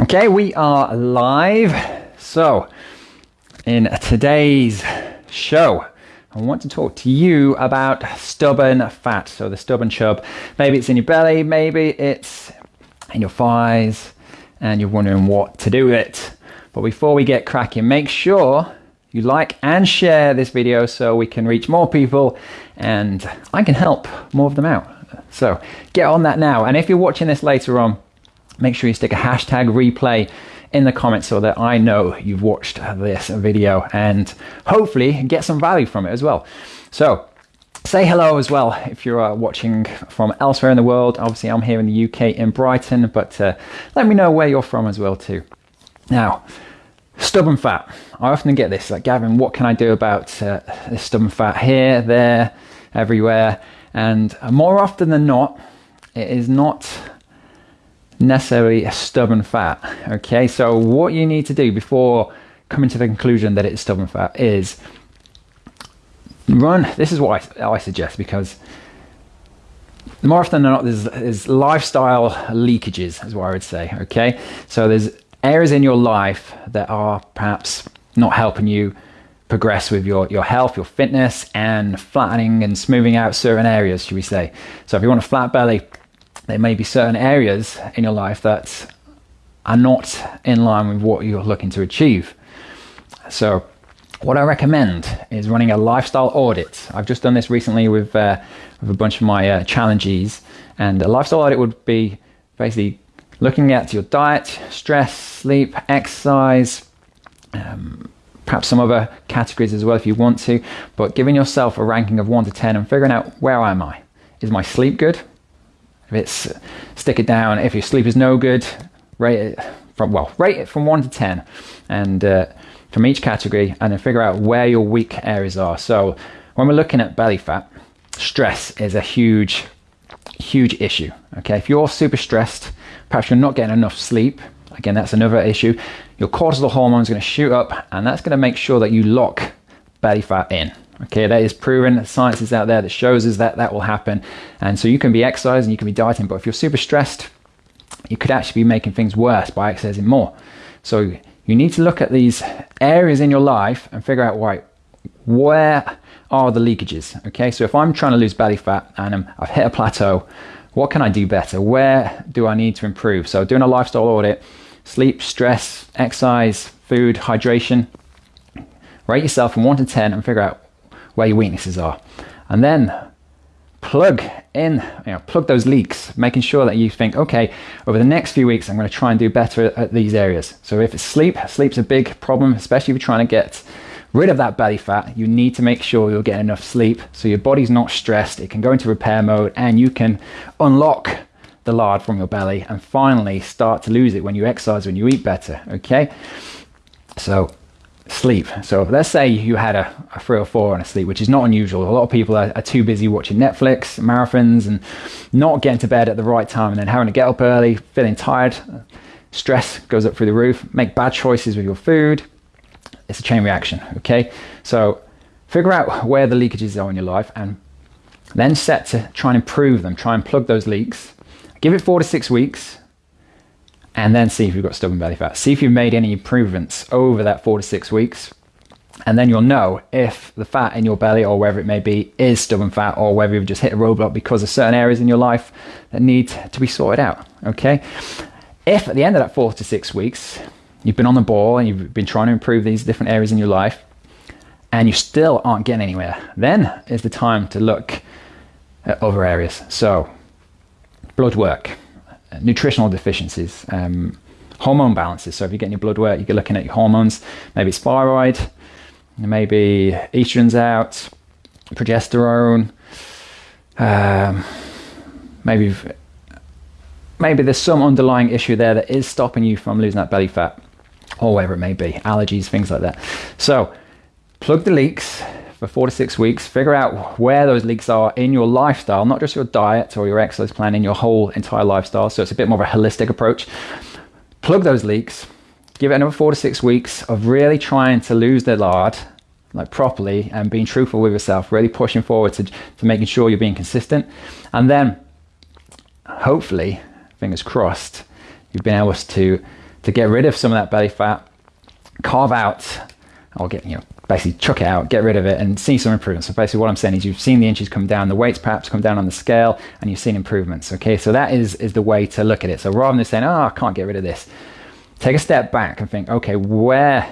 Okay, we are live. So, in today's show, I want to talk to you about stubborn fat. So, the stubborn chub, maybe it's in your belly, maybe it's in your thighs, and you're wondering what to do with it. But before we get cracking, make sure you like and share this video so we can reach more people and I can help more of them out. So, get on that now. And if you're watching this later on, make sure you stick a hashtag replay in the comments so that I know you've watched this video and hopefully get some value from it as well. So, say hello as well if you're uh, watching from elsewhere in the world. Obviously, I'm here in the UK in Brighton, but uh, let me know where you're from as well too. Now, stubborn fat. I often get this like, Gavin, what can I do about uh, this stubborn fat here, there, everywhere? And more often than not, it is not necessarily a stubborn fat. Okay, so what you need to do before coming to the conclusion that it's stubborn fat is run. This is what I, I suggest because more often than not, there's, there's lifestyle leakages, is what I would say. Okay, so there's areas in your life that are perhaps not helping you progress with your, your health, your fitness, and flattening and smoothing out certain areas, should we say. So if you want a flat belly, there may be certain areas in your life that are not in line with what you're looking to achieve. So, what I recommend is running a lifestyle audit. I've just done this recently with, uh, with a bunch of my uh, challenges, and a lifestyle audit would be basically looking at your diet, stress, sleep, exercise, um, perhaps some other categories as well if you want to, but giving yourself a ranking of 1 to 10 and figuring out where am I? Is my sleep good? If it's stick it down, if your sleep is no good, rate it from well, rate it from one to ten, and uh, from each category, and then figure out where your weak areas are. So when we're looking at belly fat, stress is a huge, huge issue. Okay, if you're super stressed, perhaps you're not getting enough sleep. Again, that's another issue. Your cortisol hormone is going to shoot up, and that's going to make sure that you lock belly fat in. Okay, that is proven. Science is out there that shows us that that will happen. And so you can be exercising, you can be dieting, but if you're super stressed, you could actually be making things worse by exercising more. So you need to look at these areas in your life and figure out right where are the leakages. Okay, so if I'm trying to lose belly fat and um, I've hit a plateau, what can I do better? Where do I need to improve? So doing a lifestyle audit, sleep, stress, exercise, food, hydration. Rate yourself from one to ten and figure out where your weaknesses are. And then plug in, you know, plug those leaks, making sure that you think, okay, over the next few weeks, I'm going to try and do better at these areas. So if it's sleep, sleep's a big problem, especially if you're trying to get rid of that belly fat. You need to make sure you're getting enough sleep so your body's not stressed. It can go into repair mode and you can unlock the lard from your belly and finally start to lose it when you exercise, when you eat better. Okay. So sleep. So let's say you had a, a, three or four on a sleep, which is not unusual. A lot of people are, are, too busy watching Netflix, marathons, and not getting to bed at the right time, and then having to get up early, feeling tired. Stress goes up through the roof. Make bad choices with your food. It's a chain reaction. Okay, so figure out where the leakages are in your life, and then set to try and improve them. Try and plug those leaks. Give it four to six weeks and then see if you've got stubborn belly fat. See if you've made any improvements over that four to six weeks. And then you'll know if the fat in your belly or wherever it may be is stubborn fat or whether you've just hit a roadblock because of certain areas in your life that need to be sorted out. Okay. If at the end of that four to six weeks, you've been on the ball and you've been trying to improve these different areas in your life and you still aren't getting anywhere, then is the time to look at other areas. So, blood work nutritional deficiencies, um, hormone balances. So if you're getting your blood work, you're looking at your hormones. Maybe it's thyroid, maybe estrogen's out, progesterone. Um, maybe maybe there's some underlying issue there that is stopping you from losing that belly fat, or whatever it may be, allergies, things like that. So plug the leaks for four to six weeks, figure out where those leaks are in your lifestyle, not just your diet or your exercise plan, in your whole entire lifestyle. So it's a bit more of a holistic approach. Plug those leaks, give it another four to six weeks of really trying to lose the lard like properly and being truthful with yourself, really pushing forward to, to making sure you're being consistent. And then hopefully, fingers crossed, you've been able to to get rid of some of that belly fat, carve out, or get, you know, basically chuck it out, get rid of it, and see some improvements. So basically, what I'm saying is you've seen the inches come down, the weights perhaps come down on the scale, and you've seen improvements. Okay, so that is is the way to look at it. So rather than saying, "Oh, I can't get rid of this," take a step back and think, "Okay, where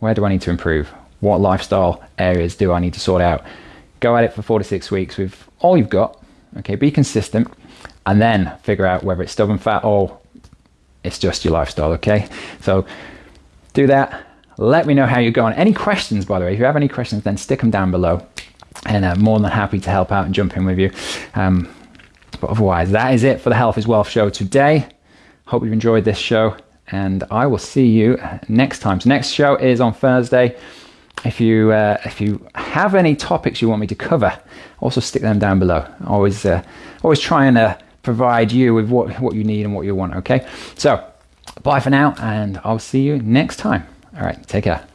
where do I need to improve? What lifestyle areas do I need to sort out?" Go at it for four to six weeks with all you've got. Okay, be consistent, and then figure out whether it's stubborn fat or it's just your lifestyle. Okay, so do that let me know how you're going. Any questions, by the way, if you have any questions, then stick them down below. And I'm uh, more than happy to help out and jump in with you. Um, but otherwise, that is it for the Health is Wealth show today. Hope you've enjoyed this show, and I will see you next time. So, next show is on Thursday. If you uh, if you have any topics you want me to cover, also stick them down below. Always uh, always trying to provide you with what what you need and what you want. Okay, so bye for now, and I'll see you next time. All right, take care.